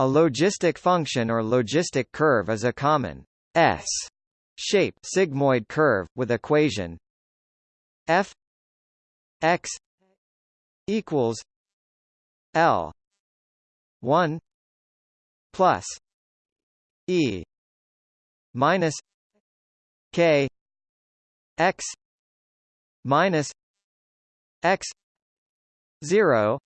A logistic function or logistic curve is a common S shape sigmoid curve with equation f x equals L one plus E minus K x minus x zero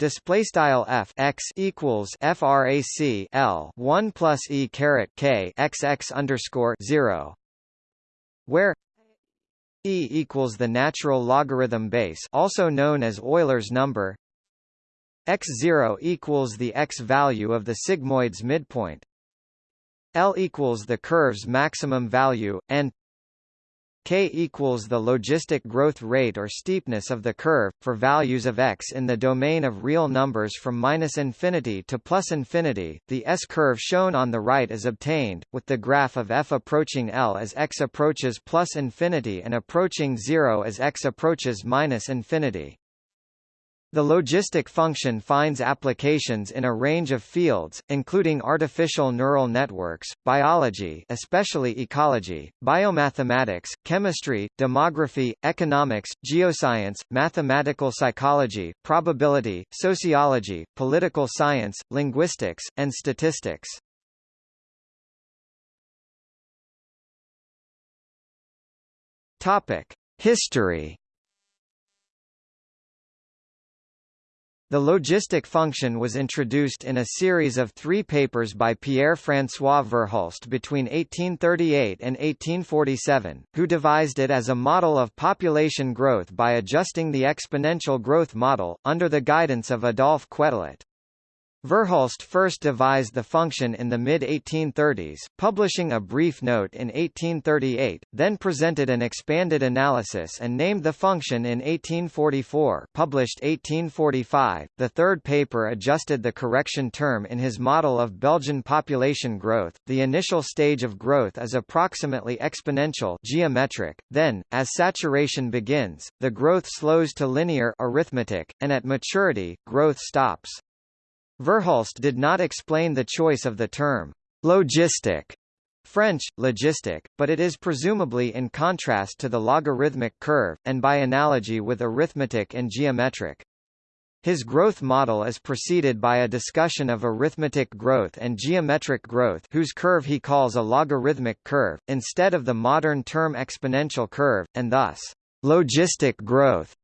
Display style f x equals frac l one plus e caret k x x underscore zero, where e equals the natural logarithm base, also known as Euler's number. x zero equals the x value of the sigmoid's midpoint. L equals the curve's maximum value, and k equals the logistic growth rate or steepness of the curve, for values of x in the domain of real numbers from minus infinity to plus infinity. The S-curve shown on the right is obtained, with the graph of f approaching L as x approaches plus infinity and approaching zero as x approaches minus infinity. The logistic function finds applications in a range of fields, including artificial neural networks, biology especially ecology, biomathematics, chemistry, demography, economics, geoscience, mathematical psychology, probability, sociology, political science, linguistics, and statistics. History The logistic function was introduced in a series of three papers by Pierre-François Verhulst between 1838 and 1847, who devised it as a model of population growth by adjusting the exponential growth model, under the guidance of Adolphe Quetelet. Verhulst first devised the function in the mid-1830s, publishing a brief note in 1838, then presented an expanded analysis and named the function in 1844 published 1845. The third paper adjusted the correction term in his model of Belgian population growth. The initial stage of growth is approximately exponential geometric, then, as saturation begins, the growth slows to linear arithmetic, and at maturity, growth stops. Verhulst did not explain the choice of the term logistic French, logistic, but it is presumably in contrast to the logarithmic curve, and by analogy with arithmetic and geometric. His growth model is preceded by a discussion of arithmetic growth and geometric growth whose curve he calls a logarithmic curve, instead of the modern term exponential curve, and thus, logistic growth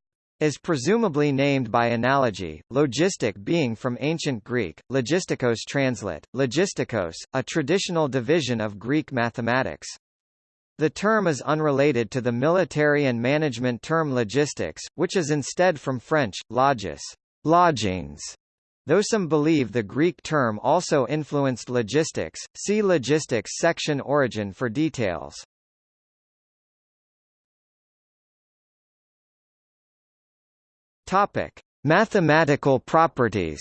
is presumably named by analogy, logistic being from ancient Greek, logistikos translate, logistikos, a traditional division of Greek mathematics. The term is unrelated to the military and management term logistics, which is instead from French, logis, lodgings. Though some believe the Greek term also influenced logistics, see logistics section origin for details. Topic: Mathematical properties.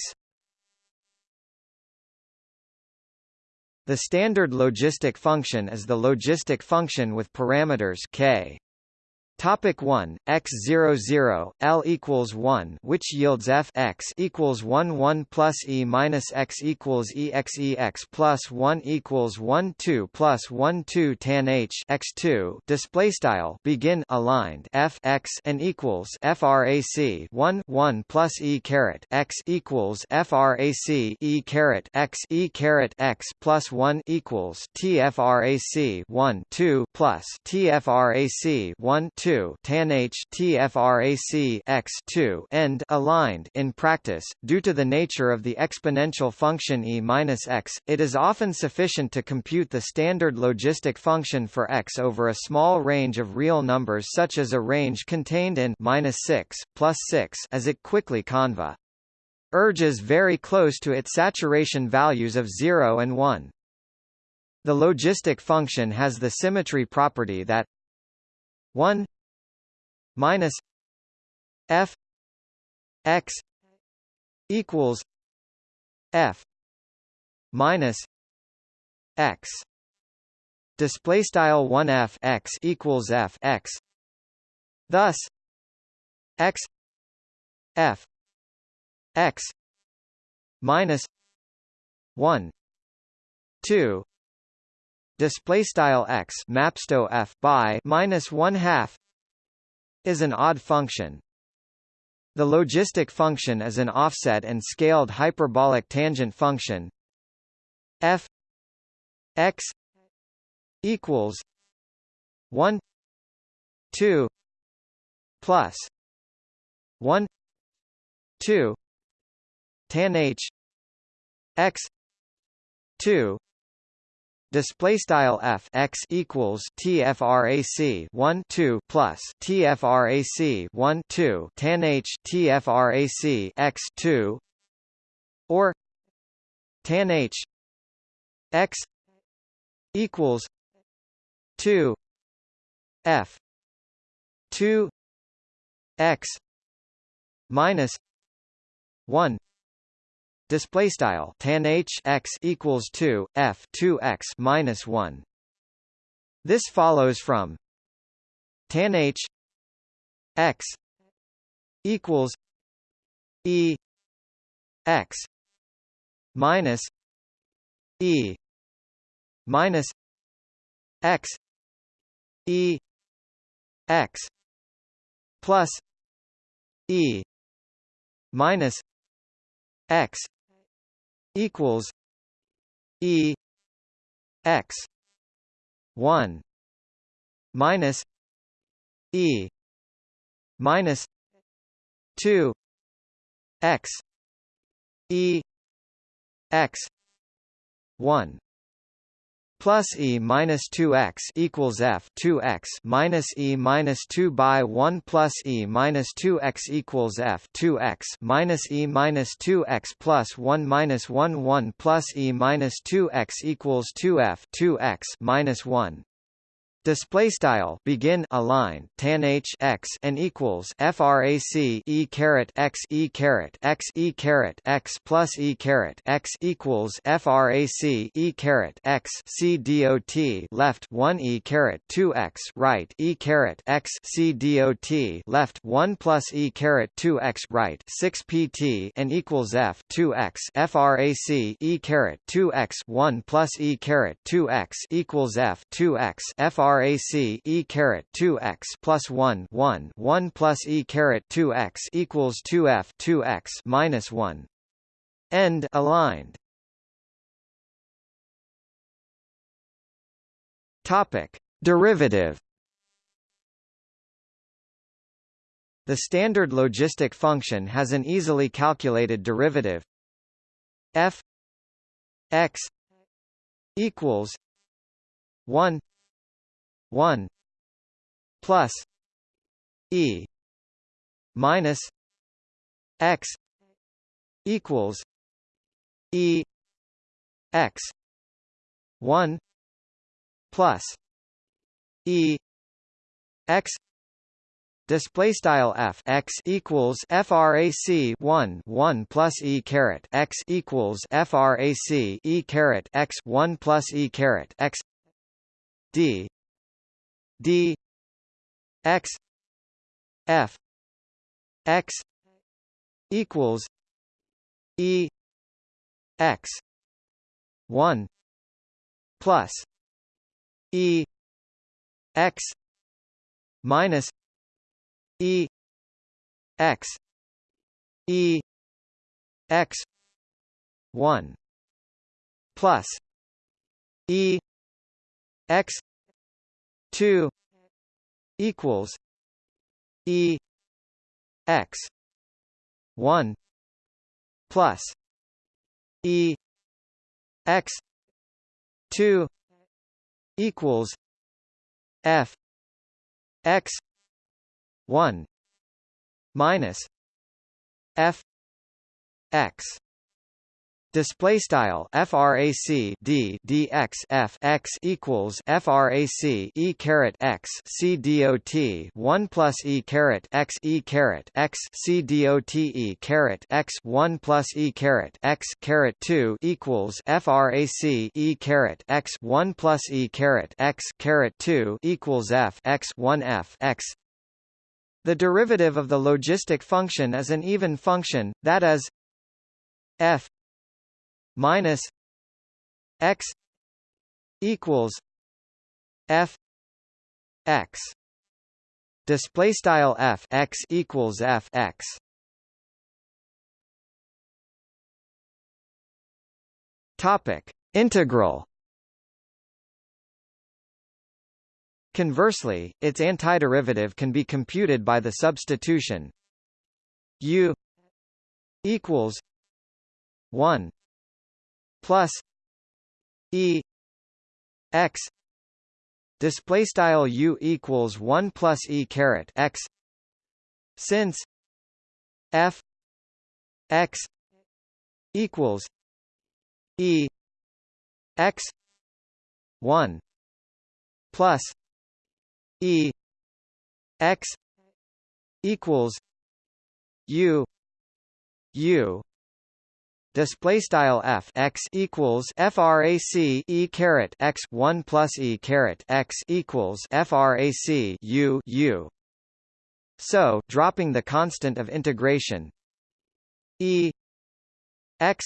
The standard logistic function is the logistic function with parameters k. Topic 1 x 0 0 l equals 1 which yields f x equals 1 1 plus e minus x equals e x e x plus 1 equals 1 2 plus 1 2 tan h x 2 display style begin aligned f x and equals frac 1 1 plus e caret x equals frac e caret x e caret x plus 1 equals t frac 1 2 plus t frac 1 2 2 tan h tfrac x 2 end aligned in practice due to the nature of the exponential function e minus x it is often sufficient to compute the standard logistic function for x over a small range of real numbers such as a range contained in minus 6 plus 6 as it quickly conva urges very close to its saturation values of 0 and 1 the logistic function has the symmetry property that 1 minus f x equals f minus x. Display style 1 f x equals f x. Thus x f x minus 1 2 display style x mapsto f by minus 1 half is an odd function. The logistic function is an offset and scaled hyperbolic tangent function. F x equals 1 2 plus 1 2 tan h x 2 display style f x equals tfrac 1 2 plus tfrac 1 2 tan h tfrac x 2 or tan h x equals 2 f 2 x minus 1 display style tan h x equals 2 f 2 x minus 1 this follows from tan h x equals e x minus e minus x e x plus e minus x equals E X one minus E minus two X E X one plus e minus 2x equals f 2x minus e minus 2 by 1 plus e minus 2x equals f 2x minus e minus 2x plus 1 minus 1 1 plus e minus 2x equals 2f 2x minus 1 Display style begin align tan h x and equals frac e caret x e caret x e caret x plus e caret x equals frac e caret x c dot left 1 e caret 2 x right e caret x c dot left 1 plus e caret 2 x right 6 pt and equals f 2 x frac e caret 2 x 1 plus e caret 2 x equals f 2 x frac frac e caret 2x plus 1 1 1 plus e caret 2x equals 2f 2x minus 1. End aligned. Topic: Derivative. The standard logistic function has an easily calculated derivative f x equals 1 1 plus e minus x equals e x 1 plus e x Display style f x equals frac 1 1 plus e caret x equals frac e caret x 1 plus e caret x d d x f x equals e x 1 plus e x minus e x e x 1 plus e x 2 equals e x 1 plus e x 2 equals f x 1 minus f x Display style frac d dx f x equals frac e caret x c dot one plus e caret x e caret x c dot e caret x one plus e caret x caret two equals frac e caret x one plus e caret x caret two equals f x one f x. The derivative of the logistic function is an even function, that is f minus x equals f x. Display style f x equals f x. Topic. Integral. Conversely, its antiderivative can be computed by the substitution u equals 1 plus e x display style u equals 1 plus e caret x since f x equals e x 1 plus e x equals u u display style f x equals frac e caret x 1 plus e caret x equals frac u u. So dropping the constant of integration e x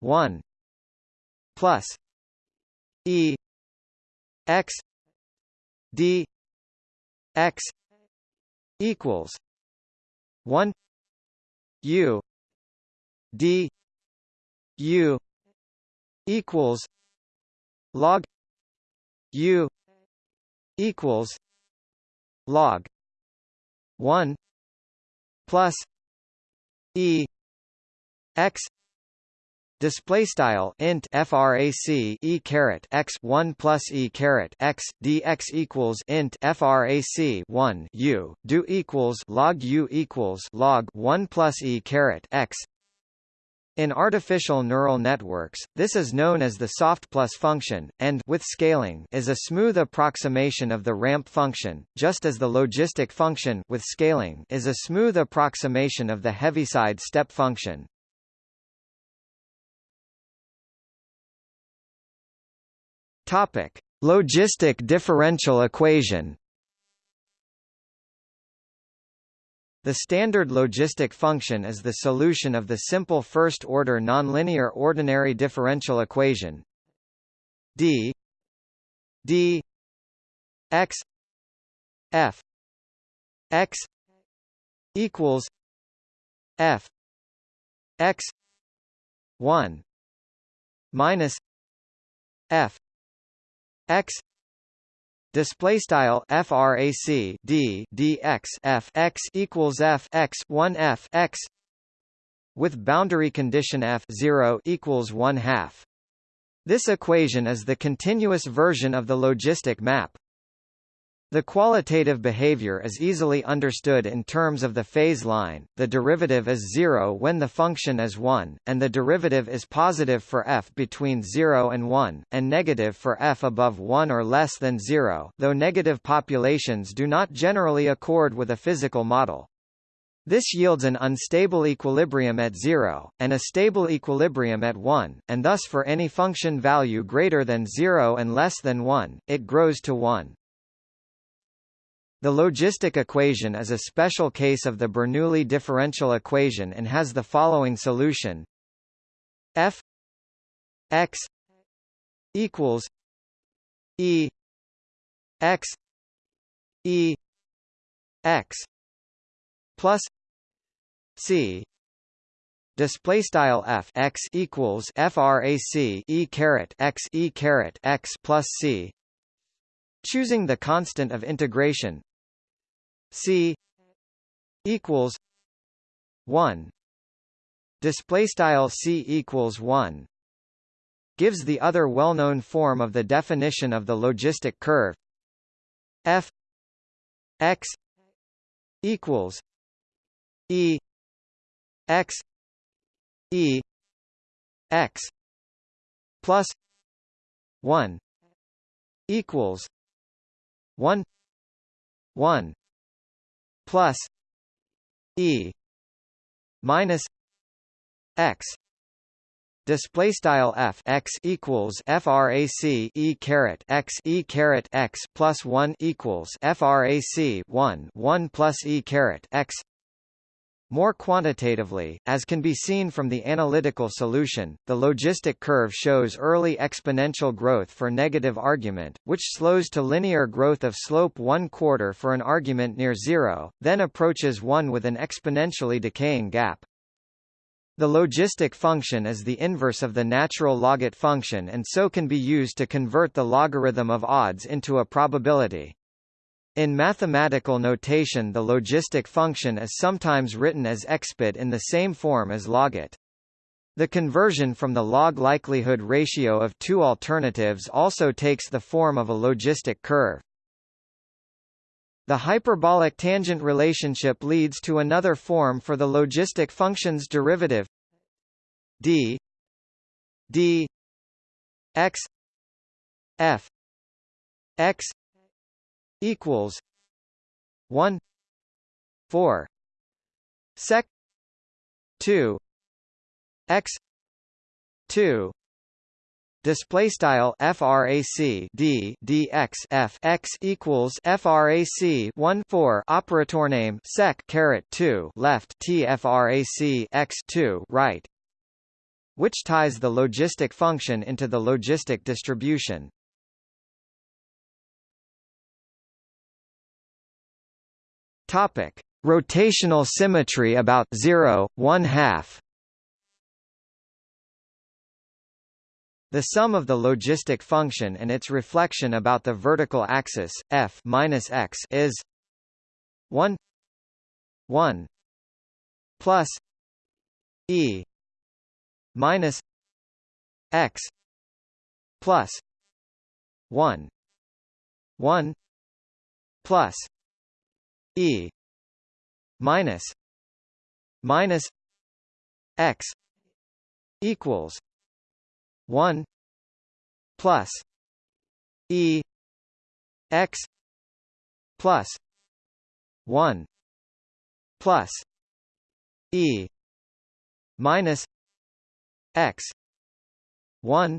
1 plus e x d x equals 1 u d u equals log u equals log 1 plus e x Display style int frac e caret x one plus e caret x dx equals int frac one u do equals log u equals log one plus e caret x. In artificial neural networks, this is known as the soft plus function, and with scaling is a smooth approximation of the ramp function, just as the logistic function with scaling is a smooth approximation of the Heaviside step function. Topic: Logistic differential equation. The standard logistic function is the solution of the simple first-order nonlinear ordinary differential equation d d x f x equals f x 1 minus f x display style frac d dx f x equals f x 1 f x with boundary condition f 0 equals 1 half. This equation is the continuous version of the logistic map the qualitative behavior is easily understood in terms of the phase line, the derivative is zero when the function is 1, and the derivative is positive for f between 0 and 1, and negative for f above 1 or less than 0, though negative populations do not generally accord with a physical model. This yields an unstable equilibrium at 0, and a stable equilibrium at 1, and thus for any function value greater than 0 and less than 1, it grows to 1. The logistic equation is a special case of the Bernoulli differential equation and has the following solution. F x equals e x e x plus c. Display style f x equals frac e caret x e caret x plus c. Choosing the constant of integration C equals one. Display style C equals one. Gives the other well-known form of the definition of the logistic curve. F x equals e x e x plus 1 equals 1 1 plus e minus x. Display style f x equals frac e caret x e caret x plus 1 equals frac 1 1 plus e caret x More quantitatively, as can be seen from the analytical solution, the logistic curve shows early exponential growth for negative argument, which slows to linear growth of slope 1 quarter for an argument near zero, then approaches 1 with an exponentially decaying gap. The logistic function is the inverse of the natural logit function and so can be used to convert the logarithm of odds into a probability. In mathematical notation the logistic function is sometimes written as expit in the same form as logit. The conversion from the log likelihood ratio of two alternatives also takes the form of a logistic curve. The hyperbolic tangent relationship leads to another form for the logistic function's derivative d d x f x equals one four sec two x two display style frac d dx f x equals frac 1 4 operator name sec caret 2 left t frac x 2 right which ties the logistic function into the logistic distribution Topic: Rotational symmetry about 0, 1 half. The sum of the logistic function and its reflection about the vertical axis f minus x is 1 1 plus e minus x plus 1 1 plus E minus minus X equals one plus E X plus one plus E minus X one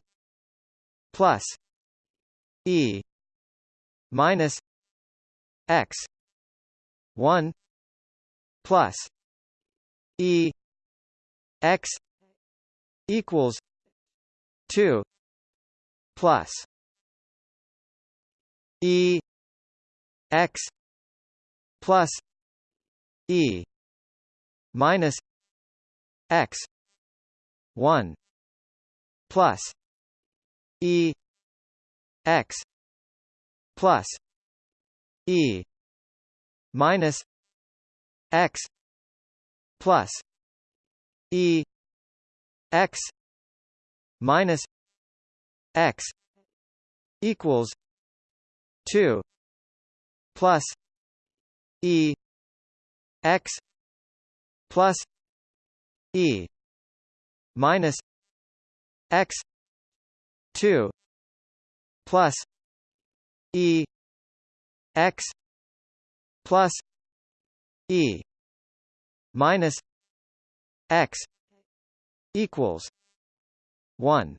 plus E minus X 1 plus e x equals 2 plus e x plus e minus x 1 plus e x plus e minus x plus e x minus x equals 2 plus e x plus e minus x 2 plus e x plus E minus X equals one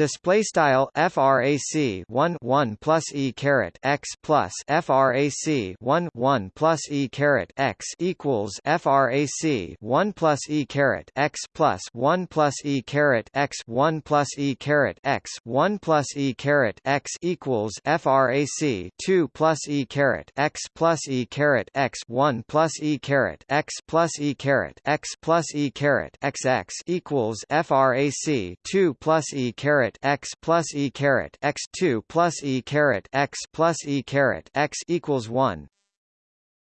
display style frac 1 1 plus e caret x plus frac 1 1 plus e caret x equals frac 1 plus e caret x plus 1 plus e caret x 1 plus e caret x 1 plus e caret x equals frac 2 plus e caret x plus e caret x 1 plus e caret x plus e caret x plus e caret x x equals frac 2 plus e caret caret x plus e caret x two plus e caret x plus e caret x equals one.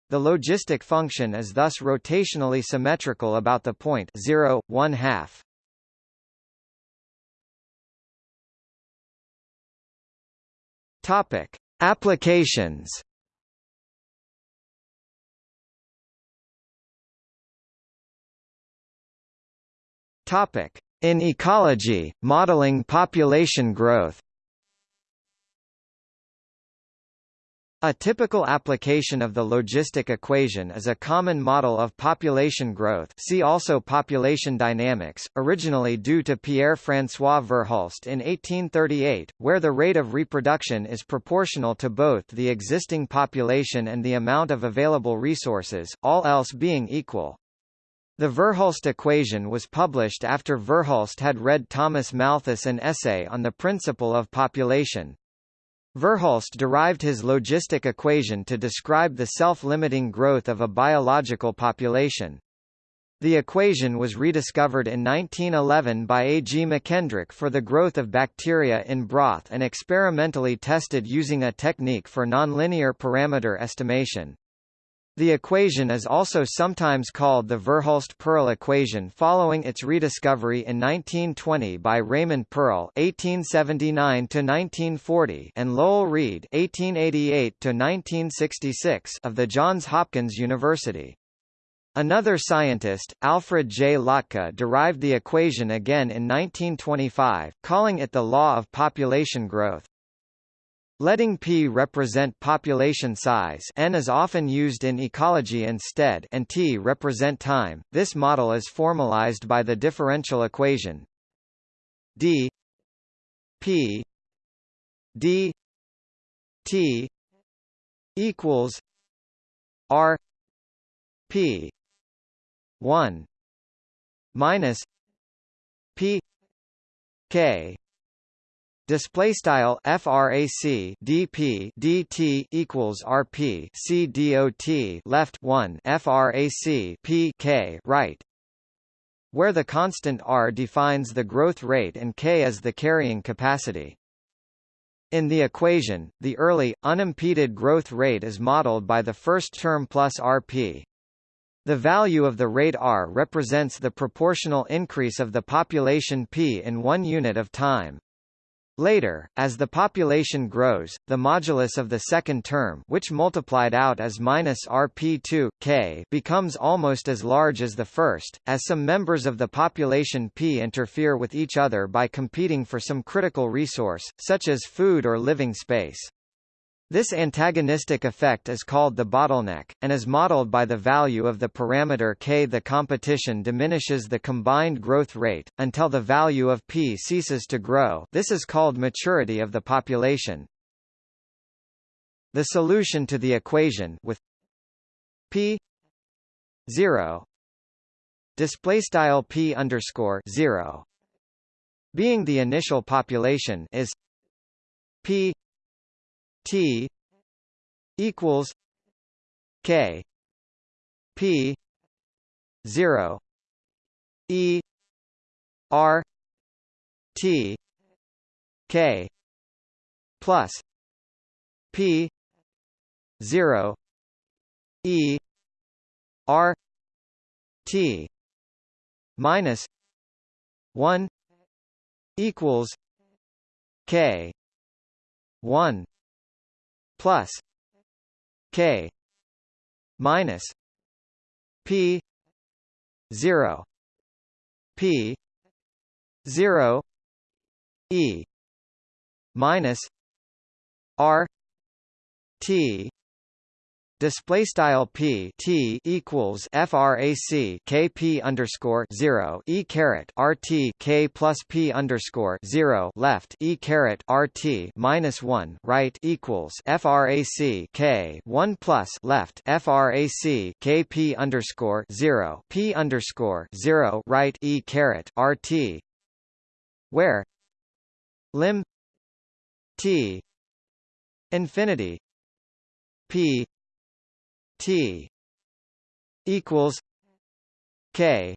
The logistic function is thus rotationally symmetrical about the point 0, 1 half. Topic: Applications. Topic: in ecology, modeling population growth A typical application of the logistic equation is a common model of population growth see also population dynamics, originally due to Pierre-François Verhulst in 1838, where the rate of reproduction is proportional to both the existing population and the amount of available resources, all else being equal. The Verhulst equation was published after Verhulst had read Thomas Malthus an essay on the principle of population, Verhulst derived his logistic equation to describe the self-limiting growth of a biological population. The equation was rediscovered in 1911 by A. G. McKendrick for the growth of bacteria in broth and experimentally tested using a technique for nonlinear parameter estimation. The equation is also sometimes called the Verhulst-Pearl equation following its rediscovery in 1920 by Raymond Pearl (1879–1940) and Lowell Reed (1888–1966) of the Johns Hopkins University. Another scientist, Alfred J. Lotka derived the equation again in 1925, calling it the law of population growth. Letting p represent population size n is often used in ecology instead and t represent time. This model is formalized by the differential equation d p d t equals r p 1 minus p k Display style frac dp dt equals rp c dot left 1 frac p k right, where the constant r defines the growth rate and k is the carrying capacity. In the equation, the early, unimpeded growth rate is modeled by the first term plus rp. The value of the rate r represents the proportional increase of the population p in one unit of time. Later, as the population grows, the modulus of the second term which multiplied out as minus rp2, k becomes almost as large as the first, as some members of the population p interfere with each other by competing for some critical resource, such as food or living space. This antagonistic effect is called the bottleneck, and is modeled by the value of the parameter k. The competition diminishes the combined growth rate, until the value of p ceases to grow this is called maturity of the population. The solution to the equation with p 0 display style p underscore 0 being the initial population is p T equals K P zero E R T K plus P zero E R T minus one equals K one plus k minus p 0 p 0 e minus r t display style p t equals frac kp underscore zero e caret rt k plus p underscore zero left e caret rt minus one right equals frac k one plus left frac kp underscore zero p underscore zero right e caret rt where lim t infinity p T equals K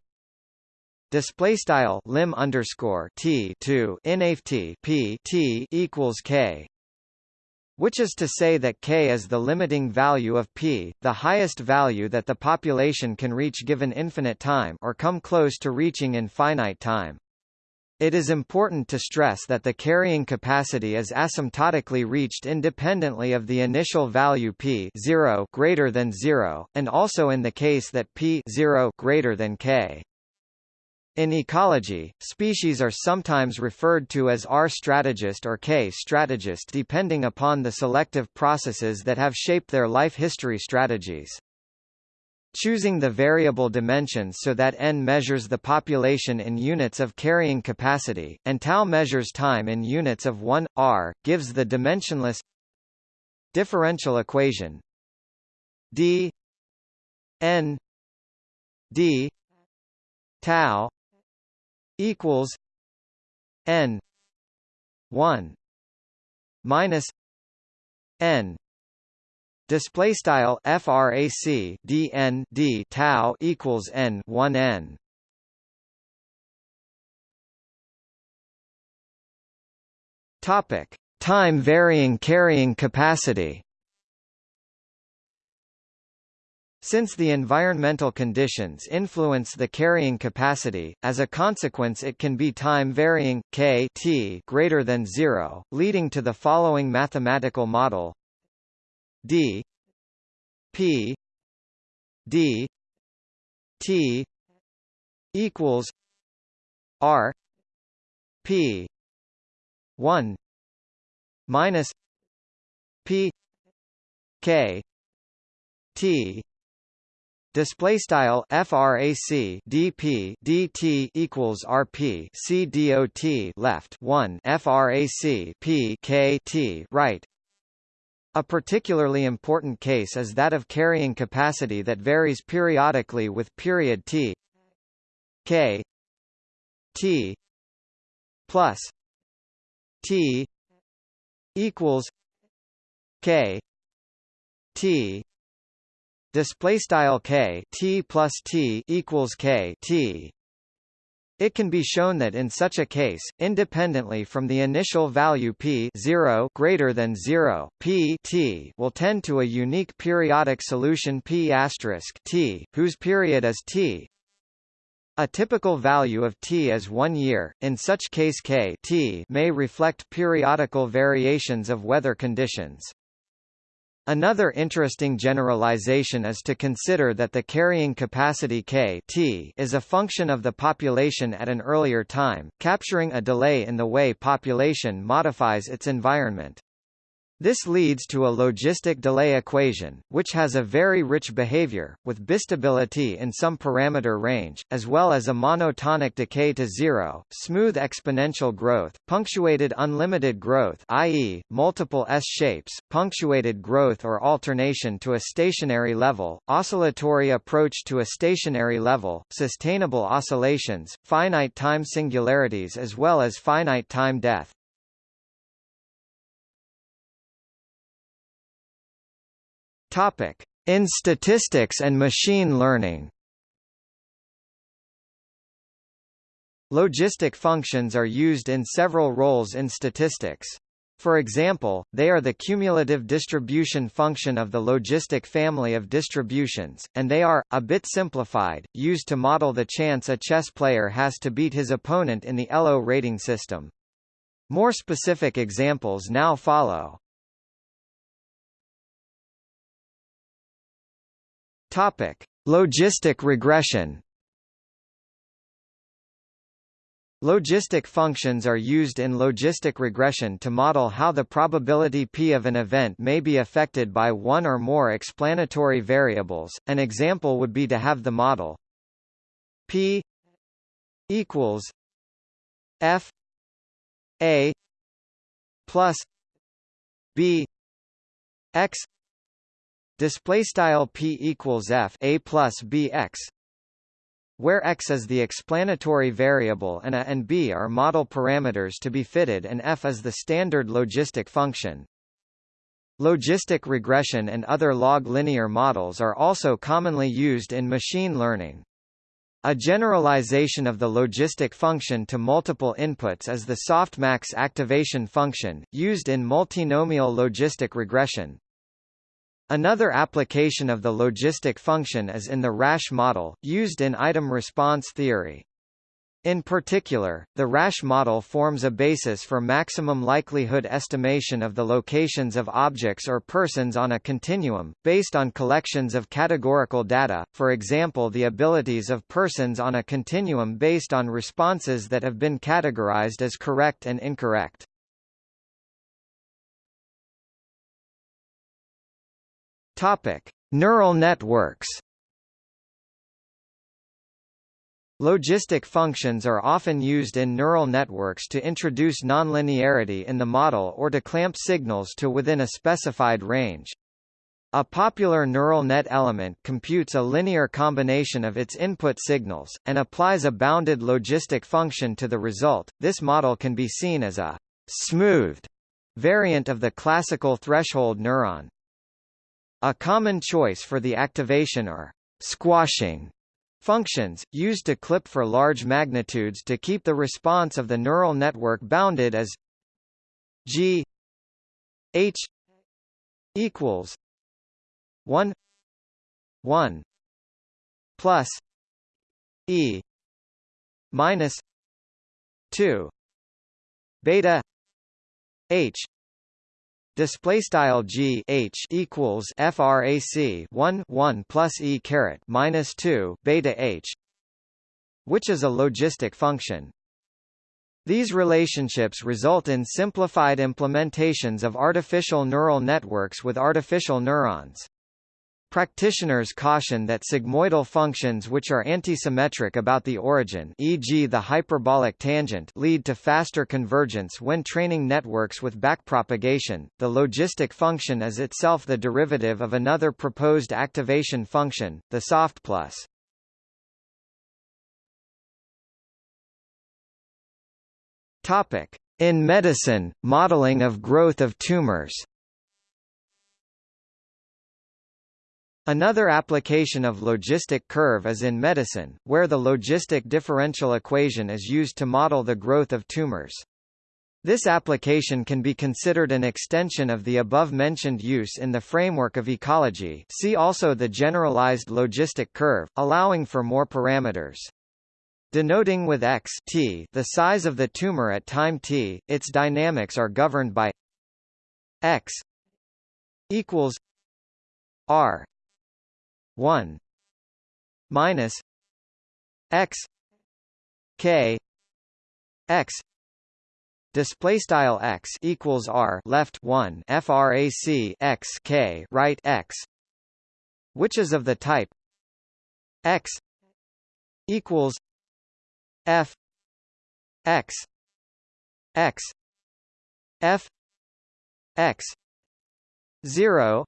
display style lim underscore T two nft P T equals K which is to say that k is the limiting value of p, the highest value that the population can reach given infinite time or come close to reaching in finite time. It is important to stress that the carrying capacity is asymptotically reached independently of the initial value p 0 greater than 0, and also in the case that p 0 greater than k. In ecology, species are sometimes referred to as R strategist or K strategist depending upon the selective processes that have shaped their life history strategies. Choosing the variable dimensions so that n measures the population in units of carrying capacity, and tau measures time in units of 1, r, gives the dimensionless differential equation d n d tau equals n 1 minus n display style frac dn d tau equals n 1 n. Topic time varying carrying capacity. Since the environmental conditions influence the carrying capacity, as a consequence it can be time-varying, k t greater than 0, leading to the following mathematical model d p d t equals r p 1 minus p k t Display style frac dp dt equals rp c dot left 1 frac p k t right. A particularly important case is that of carrying capacity that varies periodically with period t k t plus t equals k t. Display style k t plus t equals k t it can be shown that in such a case, independently from the initial value p 0 greater than 0, p t will tend to a unique periodic solution p t, whose period is t. A typical value of t is 1 year. In such case k t may reflect periodical variations of weather conditions. Another interesting generalization is to consider that the carrying capacity K t is a function of the population at an earlier time, capturing a delay in the way population modifies its environment. This leads to a logistic delay equation, which has a very rich behavior, with bistability in some parameter range, as well as a monotonic decay to zero, smooth exponential growth, punctuated unlimited growth i.e., multiple S-shapes, punctuated growth or alternation to a stationary level, oscillatory approach to a stationary level, sustainable oscillations, finite time singularities as well as finite time death. Topic: In statistics and machine learning. Logistic functions are used in several roles in statistics. For example, they are the cumulative distribution function of the logistic family of distributions, and they are, a bit simplified, used to model the chance a chess player has to beat his opponent in the ELO rating system. More specific examples now follow. Topic: Logistic regression. Logistic functions are used in logistic regression to model how the probability p of an event may be affected by one or more explanatory variables. An example would be to have the model p equals f a plus b x display style p equals f a plus b x where x is the explanatory variable and a and b are model parameters to be fitted and f is the standard logistic function. Logistic regression and other log linear models are also commonly used in machine learning. A generalization of the logistic function to multiple inputs is the softmax activation function, used in multinomial logistic regression. Another application of the logistic function is in the Rasch model, used in item response theory. In particular, the Rasch model forms a basis for maximum likelihood estimation of the locations of objects or persons on a continuum, based on collections of categorical data, for example the abilities of persons on a continuum based on responses that have been categorized as correct and incorrect. Neural networks Logistic functions are often used in neural networks to introduce nonlinearity in the model or to clamp signals to within a specified range. A popular neural net element computes a linear combination of its input signals, and applies a bounded logistic function to the result. This model can be seen as a smoothed variant of the classical threshold neuron. A common choice for the activation or squashing Functions, used to clip for large magnitudes to keep the response of the neural network bounded as g h equals 1 1 plus e minus 2 beta h display style g h equals frac 1 1 plus e caret minus 2 beta h which is a logistic function. These relationships result in simplified implementations of artificial neural networks with artificial neurons Practitioners caution that sigmoidal functions which are antisymmetric about the origin e.g. the hyperbolic tangent lead to faster convergence when training networks with backpropagation. The logistic function is itself the derivative of another proposed activation function, the soft plus. Topic: In medicine, modeling of growth of tumors. Another application of logistic curve is in medicine, where the logistic differential equation is used to model the growth of tumors. This application can be considered an extension of the above-mentioned use in the framework of ecology see also the generalized logistic curve, allowing for more parameters. Denoting with x t the size of the tumor at time t, its dynamics are governed by x equals r 1 minus x k x display style x equals r left 1 frac x k right x which is of the type x equals f x x f x 0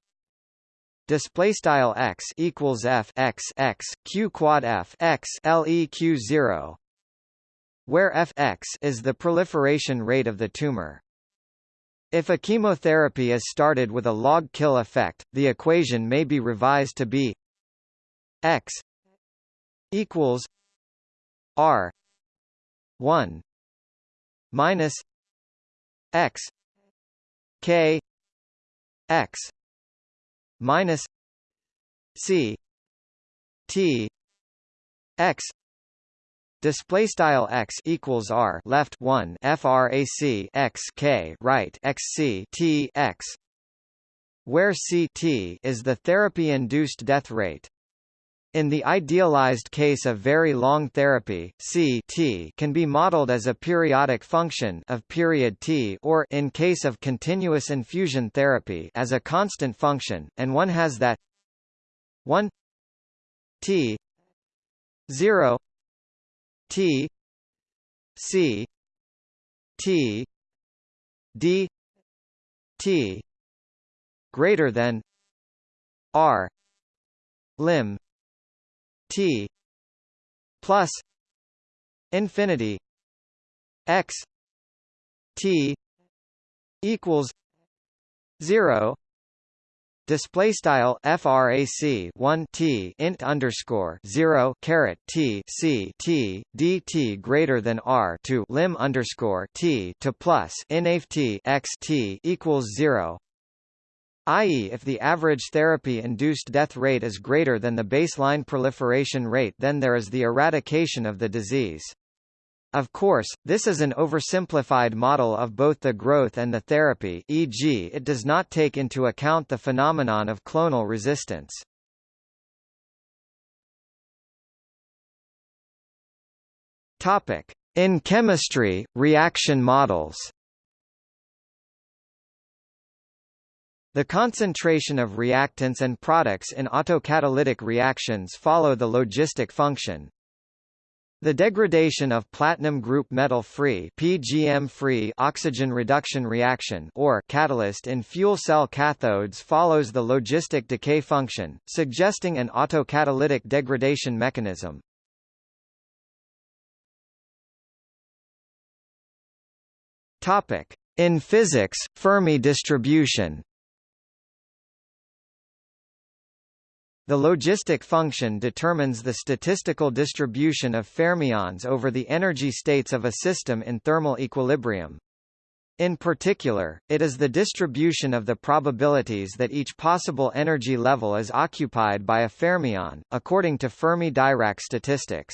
display style x equals f x x q quad f x leq 0 where fx is the proliferation rate of the tumor. If a chemotherapy is started with a log kill effect the equation may be revised to be x equals r 1 minus x k x minus C T X display style x equals r left 1 frac x k right x c t x where ct is the therapy induced death rate in the idealized case of very long therapy, C t can be modeled as a periodic function of period t or in case of continuous infusion therapy as a constant function, and one has that 1 t 0 t c t d t greater than r lim T plus infinity x T equals zero Display style frac 1 t int underscore 0 caret t c t dt greater than r to lim underscore t to plus inaf t x t equals 0 i.e. if the average therapy-induced death rate is greater than the baseline proliferation rate then there is the eradication of the disease. Of course, this is an oversimplified model of both the growth and the therapy e.g. it does not take into account the phenomenon of clonal resistance. In chemistry, reaction models The concentration of reactants and products in autocatalytic reactions follow the logistic function. The degradation of platinum group metal-free (PGM-free) oxygen reduction reaction or catalyst in fuel cell cathodes follows the logistic decay function, suggesting an autocatalytic degradation mechanism. Topic: In physics, Fermi distribution The logistic function determines the statistical distribution of fermions over the energy states of a system in thermal equilibrium. In particular, it is the distribution of the probabilities that each possible energy level is occupied by a fermion, according to Fermi-Dirac statistics.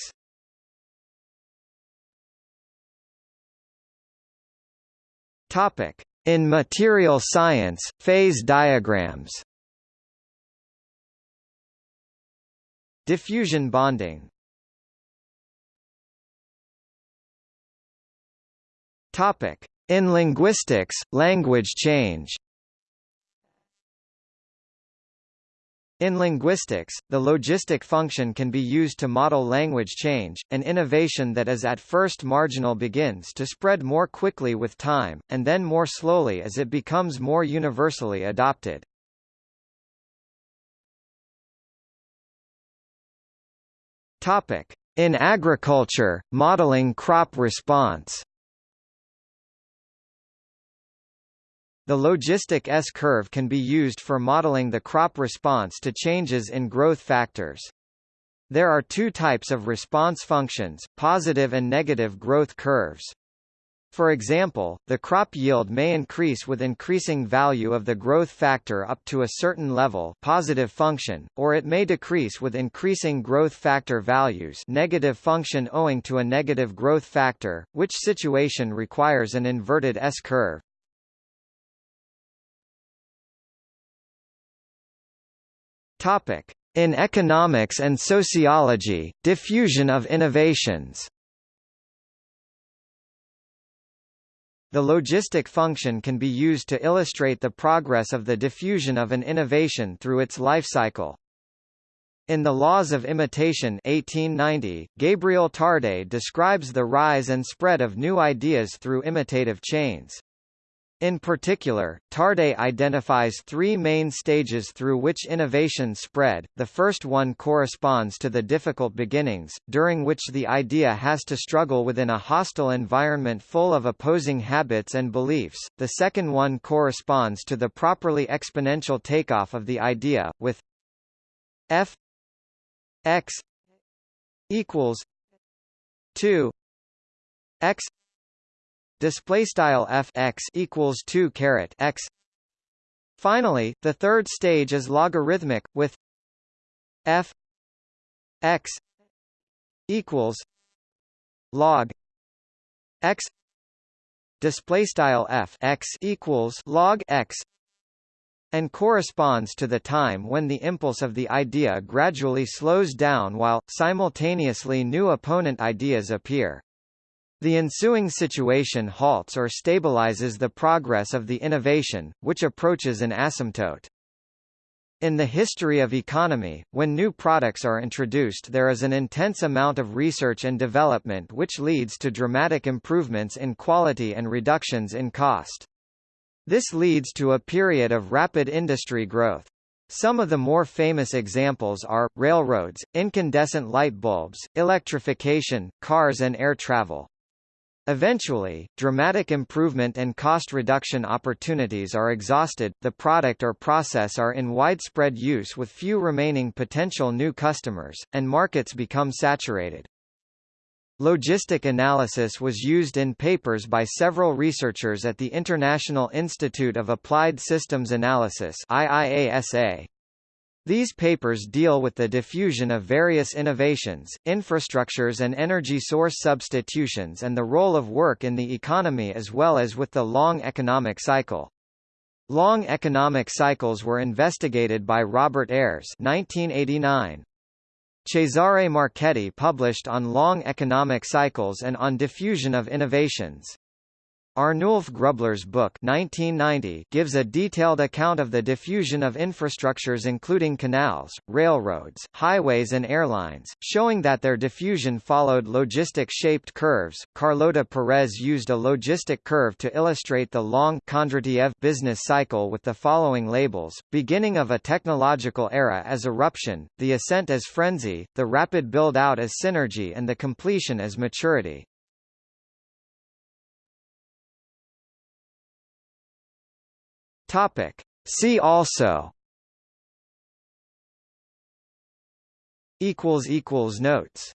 In material science, phase diagrams Diffusion bonding Topic. In linguistics, language change In linguistics, the logistic function can be used to model language change, an innovation that is at first marginal begins to spread more quickly with time, and then more slowly as it becomes more universally adopted. Topic: In agriculture, modeling crop response. The logistic S-curve can be used for modeling the crop response to changes in growth factors. There are two types of response functions, positive and negative growth curves. For example, the crop yield may increase with increasing value of the growth factor up to a certain level positive function, or it may decrease with increasing growth factor values negative function owing to a negative growth factor, which situation requires an inverted S-curve. In economics and sociology, diffusion of innovations The logistic function can be used to illustrate the progress of the diffusion of an innovation through its life cycle. In The Laws of Imitation 1890, Gabriel Tarde describes the rise and spread of new ideas through imitative chains. In particular, Tarde identifies three main stages through which innovation spread. The first one corresponds to the difficult beginnings, during which the idea has to struggle within a hostile environment full of opposing habits and beliefs. The second one corresponds to the properly exponential takeoff of the idea, with f x equals 2 x display style f x equals 2 caret x finally the third stage is logarithmic with f x equals log x display style f x equals log x and corresponds to the time when the impulse of the idea gradually slows down while, simultaneously new opponent ideas appear. The ensuing situation halts or stabilizes the progress of the innovation, which approaches an asymptote. In the history of economy, when new products are introduced there is an intense amount of research and development which leads to dramatic improvements in quality and reductions in cost. This leads to a period of rapid industry growth. Some of the more famous examples are, railroads, incandescent light bulbs, electrification, cars and air travel. Eventually, dramatic improvement and cost reduction opportunities are exhausted, the product or process are in widespread use with few remaining potential new customers, and markets become saturated. Logistic analysis was used in papers by several researchers at the International Institute of Applied Systems Analysis IIASA. These papers deal with the diffusion of various innovations, infrastructures and energy source substitutions and the role of work in the economy as well as with the long economic cycle. Long economic cycles were investigated by Robert Ayres 1989. Cesare Marchetti published on long economic cycles and on diffusion of innovations. Arnulf Grubler's book 1990 gives a detailed account of the diffusion of infrastructures including canals, railroads, highways and airlines, showing that their diffusion followed logistic-shaped curves. Carlota Perez used a logistic curve to illustrate the long Kondratiev business cycle with the following labels: beginning of a technological era as eruption, the ascent as frenzy, the rapid build-out as synergy and the completion as maturity. Topic. See also equals equals notes